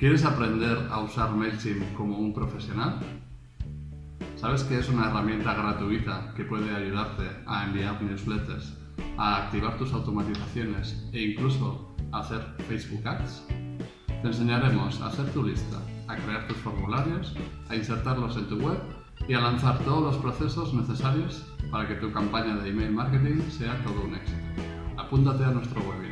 ¿Quieres aprender a usar MailChimp como un profesional? ¿Sabes que es una herramienta gratuita que puede ayudarte a enviar newsletters, a activar tus automatizaciones e incluso a hacer Facebook Ads? Te enseñaremos a hacer tu lista, a crear tus formularios, a insertarlos en tu web y a lanzar todos los procesos necesarios para que tu campaña de email marketing sea todo un éxito. Apúntate a nuestro webinar.